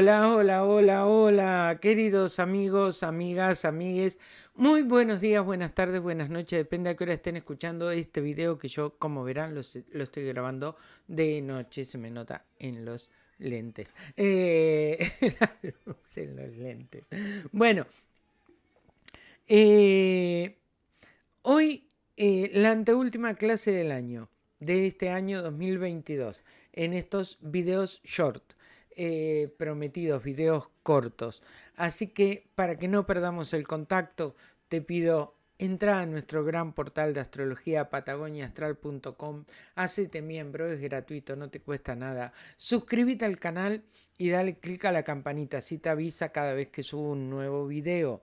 Hola, hola, hola, hola, queridos amigos, amigas, amigues. Muy buenos días, buenas tardes, buenas noches, depende a qué hora estén escuchando este video que yo, como verán, lo, estoy grabando de noche, se me nota en los lentes. Eh, la luz en los lentes. Bueno, eh, hoy eh, la anteúltima clase del año, de este año 2022, en estos videos short. Eh, prometidos, videos cortos. Así que para que no perdamos el contacto, te pido entra a nuestro gran portal de astrología patagoniaastral.com, hacete miembro, es gratuito, no te cuesta nada. Suscríbete al canal y dale clic a la campanita, así te avisa cada vez que subo un nuevo video,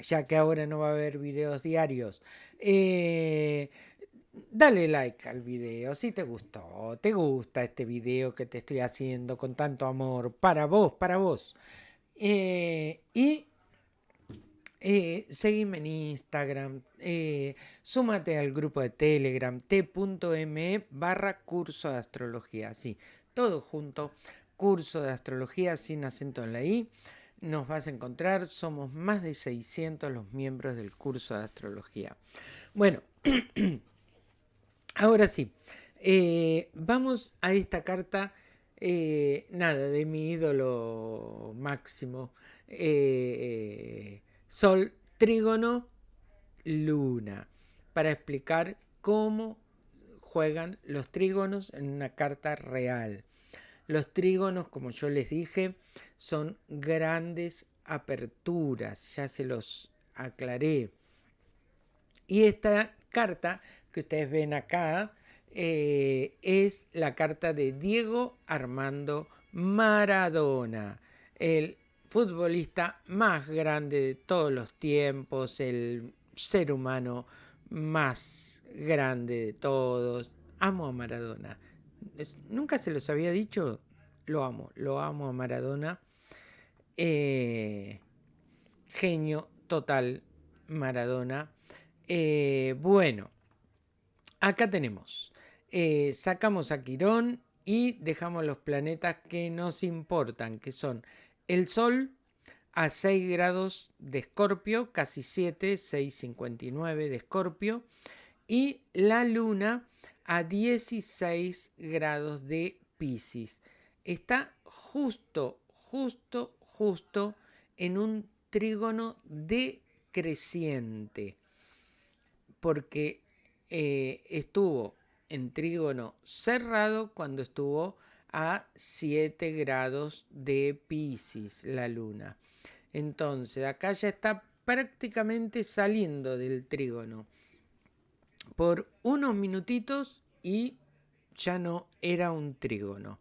ya que ahora no va a haber videos diarios. Eh, dale like al video si te gustó, te gusta este video que te estoy haciendo con tanto amor para vos, para vos. Eh, y eh, seguime en Instagram, eh, súmate al grupo de Telegram t.me barra curso de astrología, sí, todo junto, curso de astrología sin acento en la I. Nos vas a encontrar, somos más de 600 los miembros del curso de astrología. Bueno, Ahora sí, eh, vamos a esta carta, eh, nada, de mi ídolo máximo, eh, Sol, Trígono, Luna, para explicar cómo juegan los trígonos en una carta real. Los trígonos, como yo les dije, son grandes aperturas, ya se los aclaré. Y esta carta que ustedes ven acá eh, es la carta de Diego Armando Maradona, el futbolista más grande de todos los tiempos, el ser humano más grande de todos. Amo a Maradona. Nunca se los había dicho, lo amo, lo amo a Maradona. Eh, genio total, Maradona. Eh, bueno, acá tenemos, eh, sacamos a Quirón y dejamos los planetas que nos importan, que son el Sol a 6 grados de Escorpio, casi 7, 6,59 de Escorpio, y la Luna a 16 grados de Pisces. Está justo, justo, justo en un trígono decreciente, porque eh, estuvo en trígono cerrado cuando estuvo a 7 grados de Pisces la luna. Entonces acá ya está prácticamente saliendo del trígono por unos minutitos y ya no era un trígono.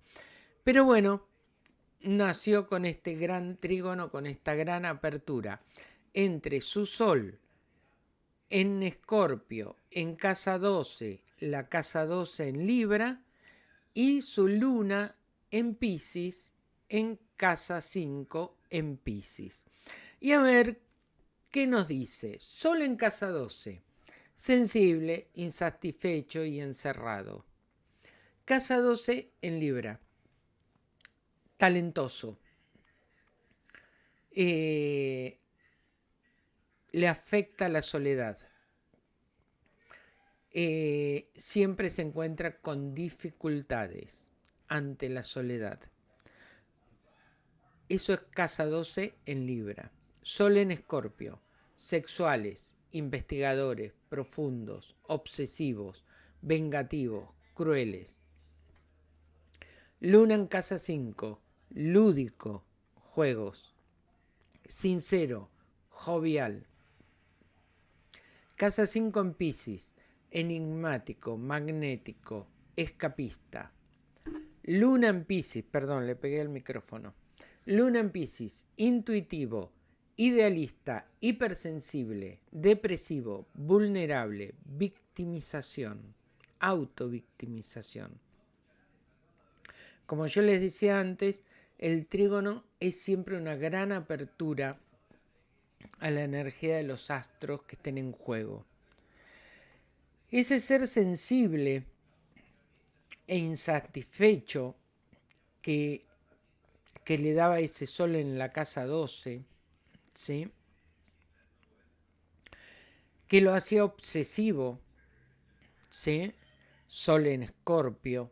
Pero bueno, nació con este gran trígono, con esta gran apertura entre su sol en Escorpio, en casa 12, la casa 12 en Libra, y su luna en Pisces, en casa 5 en Pisces. Y a ver, ¿qué nos dice? Sol en casa 12, sensible, insatisfecho y encerrado. Casa 12 en Libra, talentoso. Eh, le afecta la soledad. Eh, siempre se encuentra con dificultades ante la soledad. Eso es casa 12 en Libra. Sol en Escorpio. Sexuales, investigadores, profundos, obsesivos, vengativos, crueles. Luna en casa 5. Lúdico, juegos. Sincero, jovial, Casa 5 en Pisces, enigmático, magnético, escapista. Luna en Pisces, perdón, le pegué el micrófono. Luna en Pisces, intuitivo, idealista, hipersensible, depresivo, vulnerable, victimización, autovictimización. Como yo les decía antes, el trígono es siempre una gran apertura a la energía de los astros que estén en juego. Ese ser sensible e insatisfecho que que le daba ese sol en la casa 12, ¿sí? que lo hacía obsesivo, ¿sí? sol en escorpio,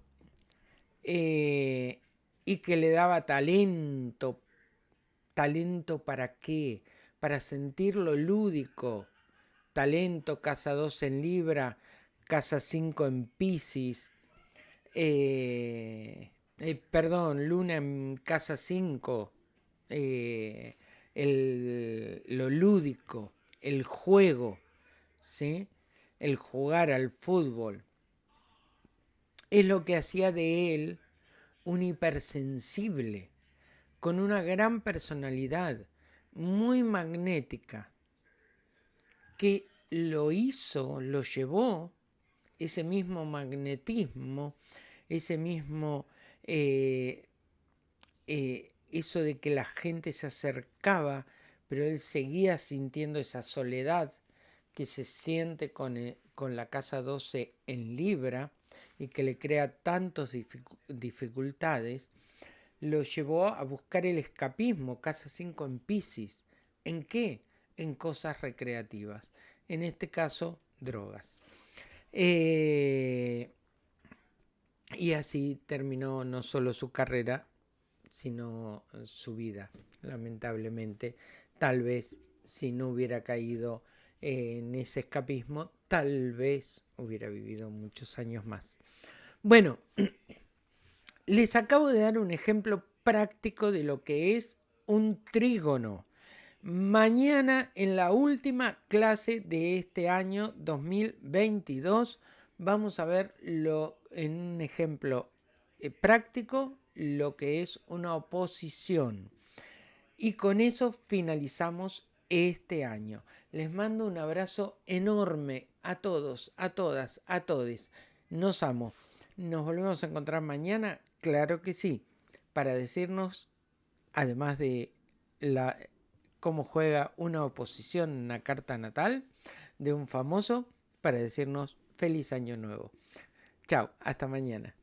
eh, y que le daba talento. ¿Talento para qué? Para sentir lo lúdico. Talento, casa 2 en Libra, casa 5 en Pisces. Eh, eh, perdón, Luna en casa 5. lo lúdico, el juego, ¿sí? el jugar al fútbol es lo que hacía de él un hipersensible, con una gran personalidad, muy magnética, que lo hizo, lo llevó, ese mismo magnetismo, ese mismo, eh, eh, eso de que la gente se acercaba, pero él seguía sintiendo esa soledad que se siente con, eh, con la casa 12 en Libra, y que le crea tantas dificultades, lo llevó a buscar el escapismo, casa 5 en Pisces. ¿En qué? En cosas recreativas. En este caso, drogas. Eh, y así terminó no solo su carrera, sino su vida, lamentablemente. Tal vez si no hubiera caído en ese escapismo, tal vez hubiera vivido muchos años más. Bueno, les acabo de dar un ejemplo práctico de lo que es un trígono. Mañana en la última clase de este año 2022 vamos a ver lo, en un ejemplo eh, práctico lo que es una oposición. Y con eso finalizamos este año. Les mando un abrazo enorme a todos, a todas, a todos. Nos amo. ¿Nos volvemos a encontrar mañana? Claro que sí. Para decirnos, además de la, cómo juega una oposición en una carta natal de un famoso, para decirnos feliz año nuevo. Chao, hasta mañana.